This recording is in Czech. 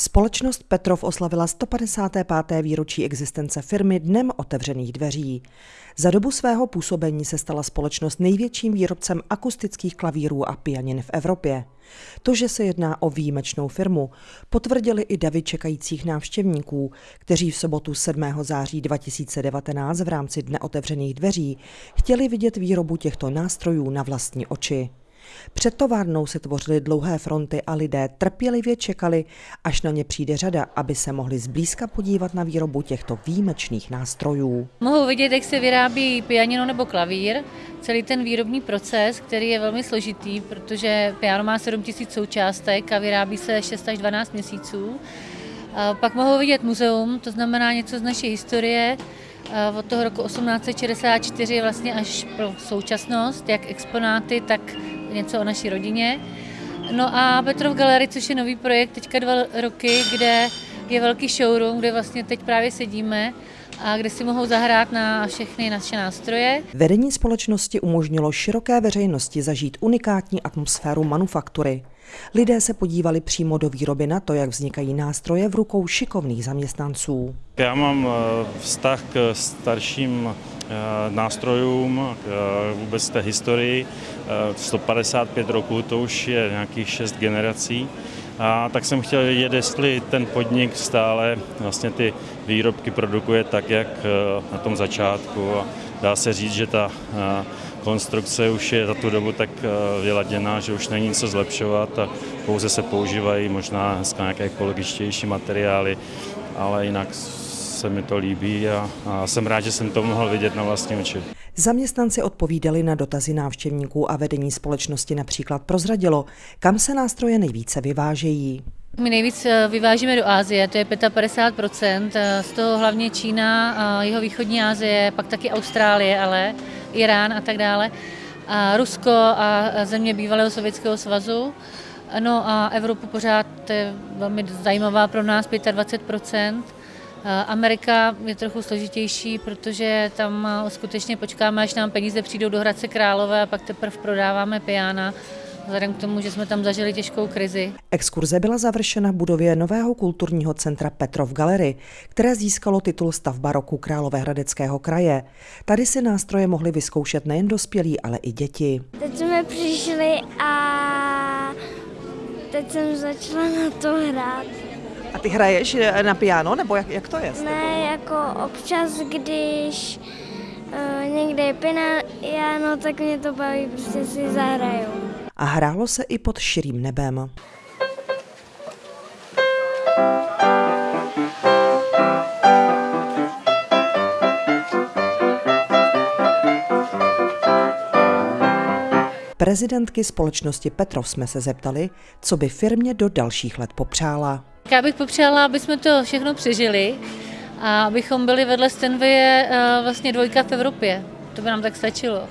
Společnost Petrov oslavila 155. výročí existence firmy Dnem otevřených dveří. Za dobu svého působení se stala společnost největším výrobcem akustických klavírů a pianin v Evropě. To, že se jedná o výjimečnou firmu, potvrdili i davy čekajících návštěvníků, kteří v sobotu 7. září 2019 v rámci Dne otevřených dveří chtěli vidět výrobu těchto nástrojů na vlastní oči. Před továrnou se tvořily dlouhé fronty a lidé trpělivě čekali, až na ně přijde řada, aby se mohli zblízka podívat na výrobu těchto výjimečných nástrojů. Mohou vidět, jak se vyrábí pianino nebo klavír, celý ten výrobní proces, který je velmi složitý, protože piano má 7000 součástek a vyrábí se 6 až 12 měsíců. A pak mohou vidět muzeum, to znamená něco z naší historie, od toho roku 1864 vlastně až pro současnost, jak exponáty, tak něco o naší rodině. No a Petrov Gallery, což je nový projekt, teďka dva roky, kde je velký showroom, kde vlastně teď právě sedíme a kde si mohou zahrát na všechny naše nástroje. Vedení společnosti umožnilo široké veřejnosti zažít unikátní atmosféru manufaktury. Lidé se podívali přímo do výroby na to, jak vznikají nástroje v rukou šikovných zaměstnanců. Já mám eh, vztah k starším nástrojům, k vůbec té historii. 155 eh, roků, to už je nějakých šest generací. A tak jsem chtěl vědět, jestli ten podnik stále vlastně ty výrobky produkuje tak, jak na tom začátku. A dá se říct, že ta konstrukce už je za tu dobu tak vyladěná, že už není nic zlepšovat a pouze se používají možná dneska nějaké ekologičtější materiály, ale jinak se mi to líbí a, a jsem rád, že jsem to mohl vidět na vlastní oči. Zaměstnanci odpovídali na dotazy návštěvníků a vedení společnosti například prozradilo, kam se nástroje nejvíce vyvážejí. My nejvíc eh, vyvážíme do Ázie, to je 55%, eh, z toho hlavně Čína, jeho východní Asie, pak taky Austrálie, ale Irán a tak dále, a Rusko a země bývalého Sovětského svazu. No a Evropu pořád je velmi zajímavá pro nás, 25%. Amerika je trochu složitější, protože tam skutečně počkáme, až nám peníze přijdou do Hradce Králové a pak teprve prodáváme piana vzhledem k tomu, že jsme tam zažili těžkou krizi. Exkurze byla završena v budově nového kulturního centra Petrov Gallery, které získalo titul stavba roku Královéhradeckého kraje. Tady si nástroje mohli vyzkoušet nejen dospělí, ale i děti. Teď jsme přišli a teď jsem začala na to hrát. A ty hraješ eh, na piano, nebo jak, jak to je? Ne, jako občas, když uh, někde je piano, tak mě to baví, prostě si zahraju. A hrálo se i pod širým nebem. Prezidentky společnosti Petrov jsme se zeptali, co by firmě do dalších let popřála. Já bych popřála, aby jsme to všechno přežili a abychom byli vedle Stenvie eh, vlastně dvojka v Evropě. To by nám tak stačilo.